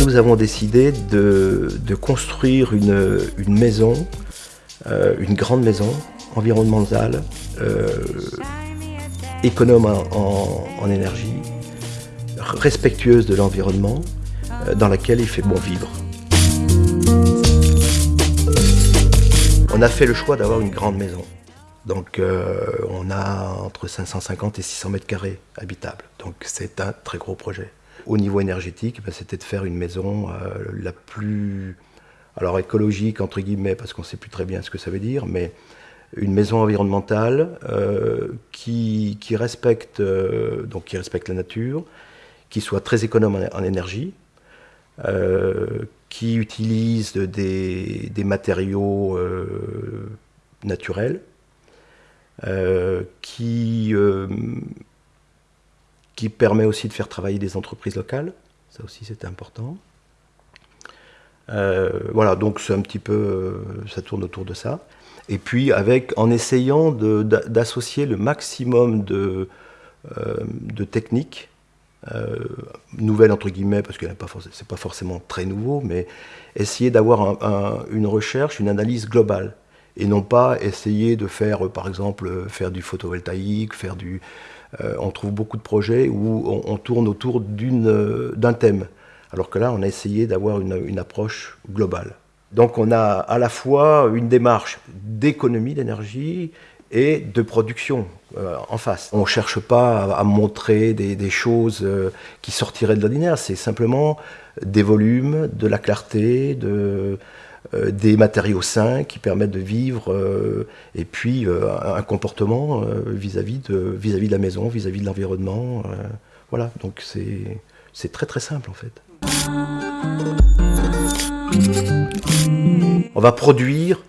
Nous avons décidé de, construire une, maison, euh, une grande maison environnementale, euh, économe en, énergie, respectueuse de l'environnement, euh, dans laquelle il fait bon vivre. On a fait le choix d'avoir une grande maison. Donc on a entre 550 et 600 mètres carrés habitables. Donc c'est un très gros projet. Au niveau énergétique, ben, c'était de faire une maison euh, la plus, alors écologique entre guillemets, parce qu'on ne sait plus très bien ce que ça veut dire, mais une maison environnementale euh, qui, respecte, euh, donc qui respecte la nature, qui soit très économe en, énergie, qui utilise des, matériaux naturels, qui qui permet aussi de faire travailler des entreprises locales. Ça aussi, c'est important. Euh, voilà, donc c'est un petit peu, euh, ça tourne autour de ça. Et puis, avec, en essayant d'associer le maximum de, euh, de techniques, nouvelles entre guillemets, parce que ce n'est pas forcément très nouveau, mais essayer d'avoir une recherche, une analyse globale. Et non pas essayer de faire, par exemple, faire du photovoltaïque, faire du, euh, on trouve beaucoup de projets où on, tourne autour euh, d'un thème. Alors que là, on a essayé d'avoir une, approche globale. Donc on a à la fois une démarche d'économie d'énergie et de production euh, en face. On ne cherche pas à, montrer des, choses qui sortiraient de l'ordinaire, c'est simplement des volumes, de la clarté, euh, des matériaux sains qui permettent de vivre euh, et puis euh, un comportement vis-à-vis de, vis -vis de la maison, vis-à-vis de l'environnement. voilà, donc c'est très très simple en fait. On va produire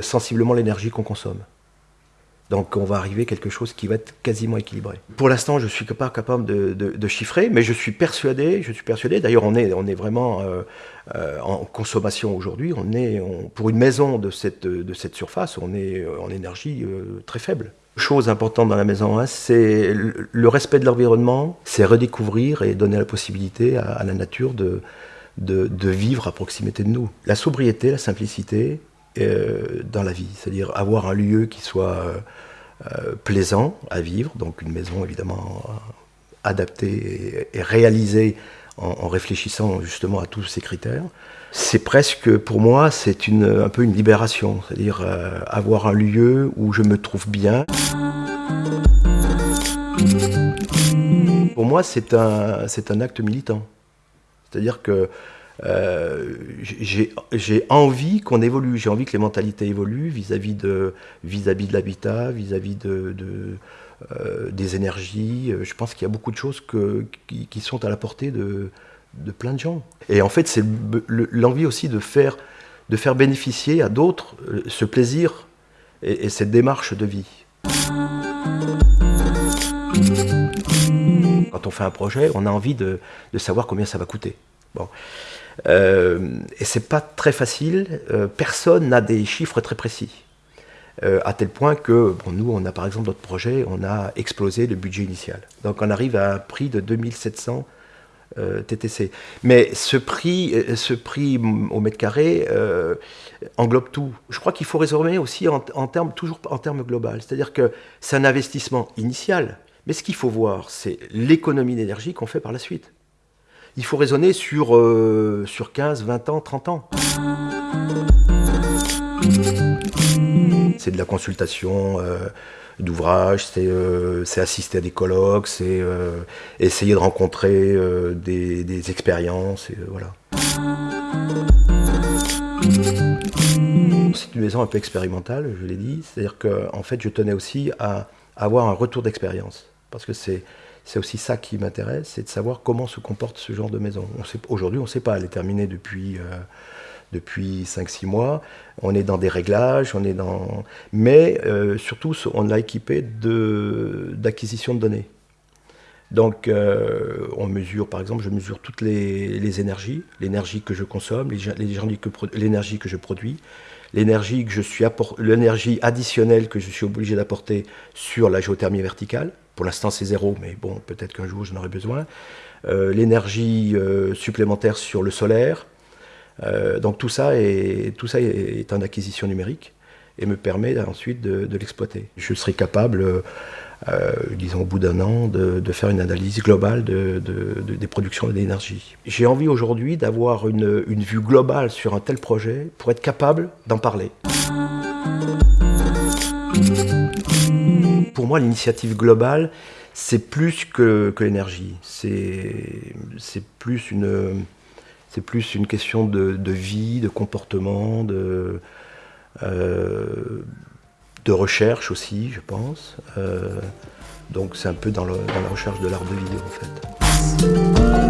sensiblement l'énergie qu'on consomme. Donc on va arriver à quelque chose qui va être quasiment équilibré. Pour l'instant, je ne suis pas capable de, chiffrer, mais je suis persuadé, je suis persuadé, d'ailleurs on est, on est vraiment euh, euh, en consommation aujourd'hui, on est, pour une maison de cette, de cette surface, on est euh, en énergie très faible. Chose importante dans la maison, hein, c'est le respect de l'environnement, c'est redécouvrir et donner la possibilité à, la nature de, de, vivre à proximité de nous. La sobriété, la simplicité, euh, dans la vie, c'est-à-dire avoir un lieu qui soit euh, euh, plaisant à vivre, donc une maison évidemment adaptée et, réalisée en, réfléchissant justement à tous ces critères. C'est presque, pour moi, c'est un peu une libération, c'est-à-dire avoir un lieu où je me trouve bien. Pour moi, c'est un, un acte militant. C'est-à-dire que euh, j'ai envie qu'on évolue, j'ai envie que les mentalités évoluent vis-à-vis de, vis -vis de l'habitat, vis-à-vis de, euh, des énergies. Je pense qu'il y a beaucoup de choses que, qui, sont à la portée de, de plein de gens. Et en fait, c'est l'envie aussi de faire, de faire bénéficier à d'autres euh, ce plaisir et, cette démarche de vie. Quand on fait un projet, on a envie de, de savoir combien ça va coûter. Bon. Euh, et c'est pas très facile, euh, personne n'a des chiffres très précis. Euh, à tel point que, bon, nous, on a par exemple notre projet, on a explosé le budget initial. Donc on arrive à un prix de 2700 TTC. Mais ce prix, ce prix au mètre carré englobe tout. Je crois qu'il faut raisonner aussi en, en termes, toujours en termes global. C'est-à-dire que c'est un investissement initial, mais ce qu'il faut voir, c'est l'économie d'énergie qu'on fait par la suite il faut raisonner sur, euh, sur 15, 20 ans, 30 ans. C'est de la consultation euh, d'ouvrages, euh, c'est assister à des colloques, c'est essayer de rencontrer des, expériences, voilà. C'est une maison un peu expérimentale, je l'ai dit, c'est-à-dire qu'en fait je tenais aussi à avoir un retour d'expérience, parce que c'est c'est aussi ça qui m'intéresse, c'est de savoir comment se comporte ce genre de maison. Aujourd'hui, on ne sait pas, elle est terminée depuis, euh, depuis 5-6 mois, on est dans des réglages, on est dans... mais euh, surtout, on l'a équipée d'acquisition de, données. Donc, on mesure, par exemple, je mesure toutes les, énergies, l'énergie que je consomme, l'énergie que, que, je produis, l'énergie additionnelle que je suis obligé d'apporter sur la géothermie verticale. Pour l'instant, c'est zéro, mais bon, peut-être qu'un jour, j'en aurai besoin. l'énergie supplémentaire sur le solaire, euh, donc tout ça, est, tout ça est, en acquisition numérique et me permet ensuite de, l'exploiter. Je serai capable, euh, disons au bout d'un an, de, faire une analyse globale des productions d'énergie. J'ai envie aujourd'hui d'avoir une vue globale sur un tel projet pour être capable d'en parler. Pour moi, l'initiative globale, c'est plus que, l'énergie. C'est plus une c'est plus une question de, vie, de comportement, de, euh, de recherche aussi, je pense. Euh, donc c'est un peu dans, dans la recherche de l'art de vivre en fait.